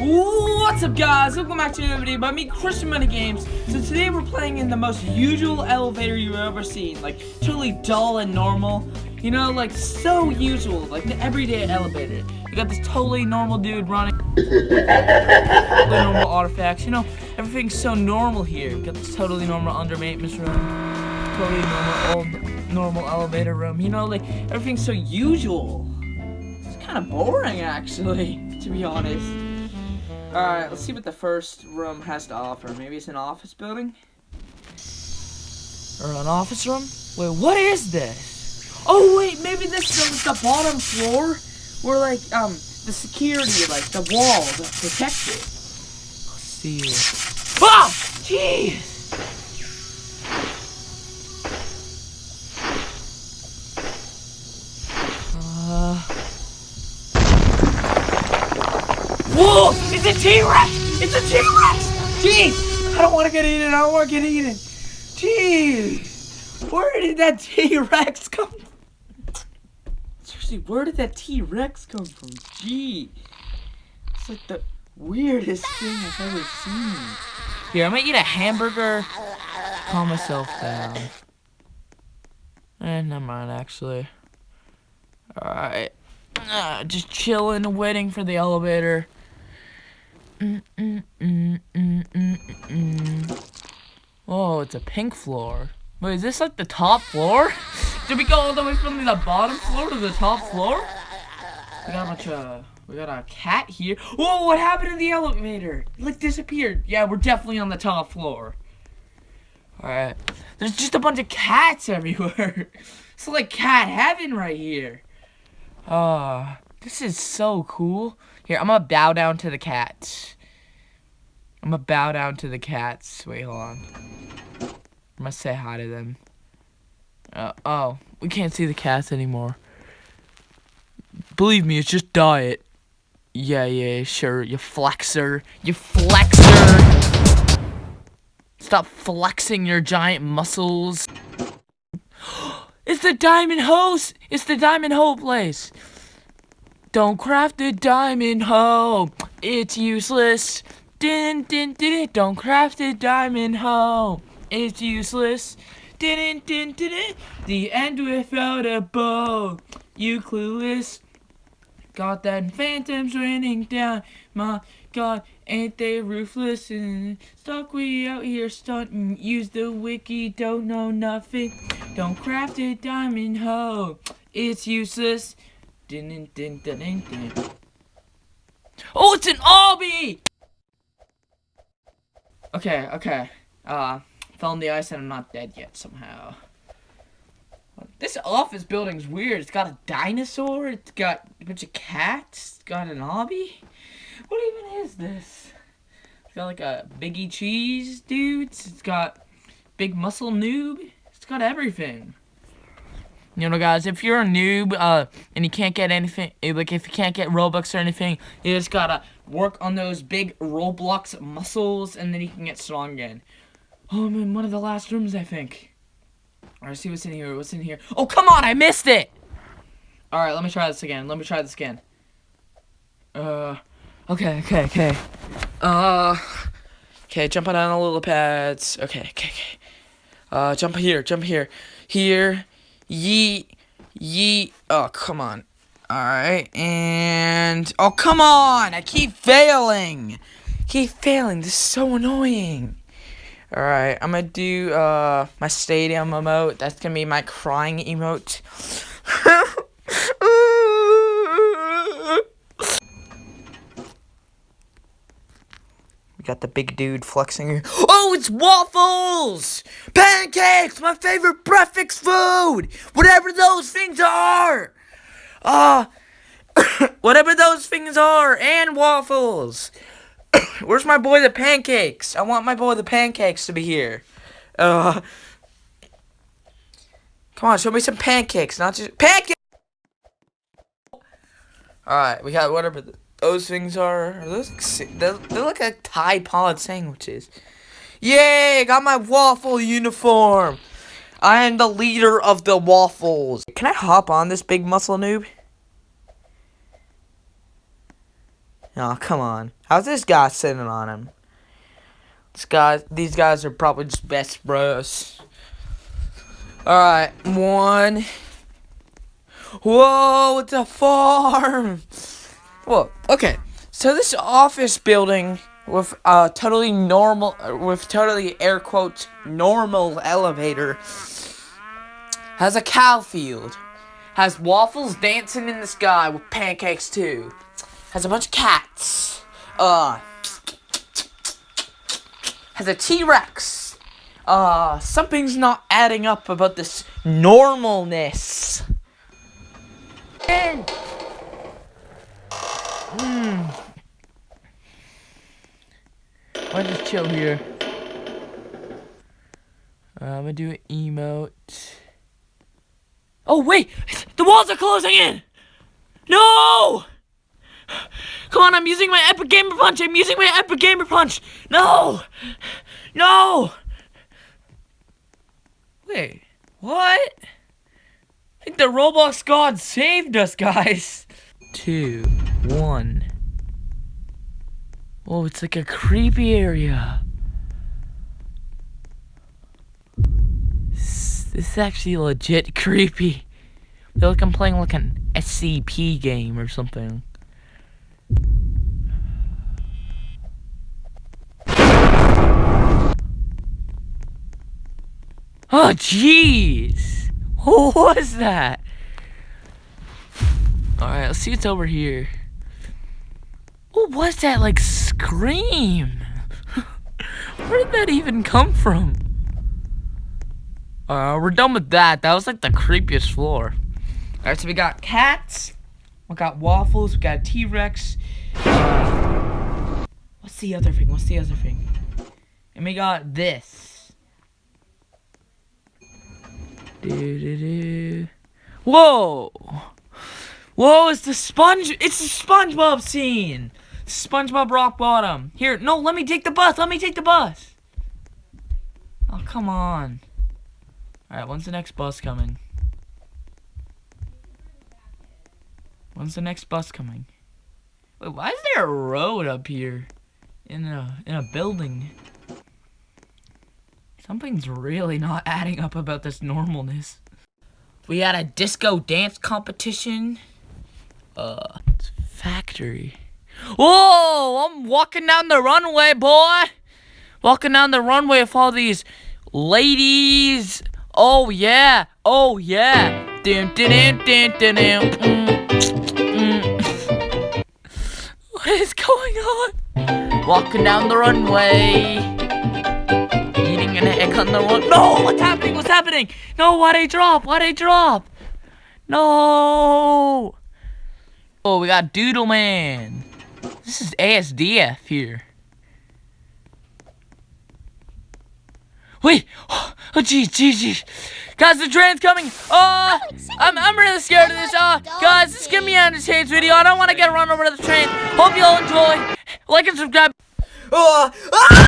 What's up guys, welcome back to another video by me, Christian Money Games. So today we're playing in the most usual elevator you've ever seen. Like, totally dull and normal. You know, like, so usual, like the everyday elevator. You got this totally normal dude running. totally normal artifacts, you know, everything's so normal here. Got this totally normal under maintenance room. Totally normal old normal elevator room. You know, like, everything's so usual. It's kind of boring, actually, to be honest. Alright, let's see what the first room has to offer. Maybe it's an office building? Or an office room? Wait, what is this? Oh, wait, maybe this is the bottom floor? Where, like, um, the security, like, the wall that protects it. Let's see. Ah! Jeez! T-Rex! It's a T-Rex! Jeez! I don't want to get eaten. I don't want to get eaten. Jeez! Where did that T-Rex come from? Seriously, where did that T-Rex come from? Gee. It's like the weirdest thing I've ever seen. Here, I'm gonna eat a hamburger. Calm myself down. Eh, never mind, actually. Alright. Uh, just chilling, waiting for the elevator. Mm, mm, mm, mm, mm, mm. Oh, it's a pink floor. Wait, is this like the top floor? Did we go all the way from the bottom floor to the top floor? We got a bunch of, we got a cat here. Whoa, what happened to the elevator? It like disappeared. Yeah, we're definitely on the top floor. Alright. There's just a bunch of cats everywhere. it's like cat heaven right here. Ah, uh, this is so cool. Here, I'm gonna bow down to the cats. I'm gonna bow down to the cats. Wait, hold on. I'm gonna say hi to them. Uh, oh, we can't see the cats anymore. Believe me, it's just diet. Yeah, yeah, sure, you flexer. You flexer! Stop flexing your giant muscles. it's the Diamond Hose! It's the Diamond Hoe place! Don't craft a diamond hoe. It's useless. Din din din Don't craft a diamond hoe. It's useless. Din din din din. The end without a bow. You clueless. Got that phantoms raining down. My God, ain't they ruthless and stuck we out here stunting. Use the wiki, don't know nothing. Don't craft a diamond hoe. It's useless. Din, din, din, din, din. Oh, it's an obby! Okay, okay. Uh, fell in the ice and I'm not dead yet somehow. This office building's weird. It's got a dinosaur. It's got a bunch of cats. It's got an obby. What even is this? It's got like a Biggie Cheese dudes. It's got Big Muscle Noob. It's got everything. You know, guys, if you're a noob uh, and you can't get anything, eh, like if you can't get Robux or anything, you just gotta work on those big Roblox muscles and then you can get strong again. Oh, I'm in one of the last rooms, I think. Alright, see what's in here. What's in here? Oh, come on, I missed it! Alright, let me try this again. Let me try this again. Uh, okay, okay, okay. Uh, okay, jumping on the little pads. Okay, okay, okay. Uh, jump here, jump here. Here, Yeet. Yeet. Oh, come on. Alright, and... Oh, come on! I keep failing! keep failing. This is so annoying. Alright, I'm gonna do, uh, my stadium emote. That's gonna be my crying emote. We got the big dude flexing. Oh, it's waffles! Pancakes! My favorite breakfast food! Whatever those things are! Uh, whatever those things are, and waffles! Where's my boy the pancakes? I want my boy the pancakes to be here. Uh, come on, show me some pancakes, not just pancakes! Alright, we got whatever the those things are, those, they're, they're like a Tide Pod sandwiches. Yay, got my waffle uniform. I am the leader of the waffles. Can I hop on this big muscle noob? Oh, come on. How's this guy sitting on him? This guy, these guys are probably just best bros. Alright, one. Whoa, it's a farm! Whoa, okay. So this office building with a totally normal, with totally air quotes, normal elevator has a cow field. Has waffles dancing in the sky with pancakes too. Has a bunch of cats. Uh, has a T-Rex. Uh, something's not adding up about this normalness. Hmm. I'll just chill here. Uh, I'm gonna do an emote. Oh wait! The walls are closing in! No! Come on, I'm using my epic gamer punch! I'm using my epic gamer punch! No! No! Wait, what? I think the Roblox god saved us, guys! Two, one. Oh, it's like a creepy area. This is actually legit creepy. I feel like I'm playing like an SCP game or something. Oh, jeez! What was that? Alright, let's see what's over here. What was that, like, scream? Where did that even come from? Uh, we're done with that. That was, like, the creepiest floor. Alright, so we got cats. We got waffles. We got T-Rex. Uh, what's the other thing? What's the other thing? And we got this. Whoa! Whoa, it's the sponge. It's the SpongeBob scene. SpongeBob Rock Bottom. Here, no, let me take the bus. Let me take the bus. Oh, come on. Alright, when's the next bus coming? When's the next bus coming? Wait, why is there a road up here? In a, in a building? Something's really not adding up about this normalness. We had a disco dance competition. Uh, factory. Whoa! I'm walking down the runway, boy! Walking down the runway with all these ladies. Oh, yeah. Oh, yeah. Dun, dun, dun, dun, dun, mm, mm. What is going on? Walking down the runway Eating an egg on the run. No, what's happening? What's happening? No, why they drop? Why they drop? No. Oh, we got Doodle Man. This is ASDF here. Wait! Oh, jeez, jeez, jeez. Guys, the train's coming! Uh, I'm, I'm really scared of this. Uh, guys, this is gonna be on this change video. I don't want to get run over to the train. Hope you all enjoy. Like and subscribe. Uh, ah!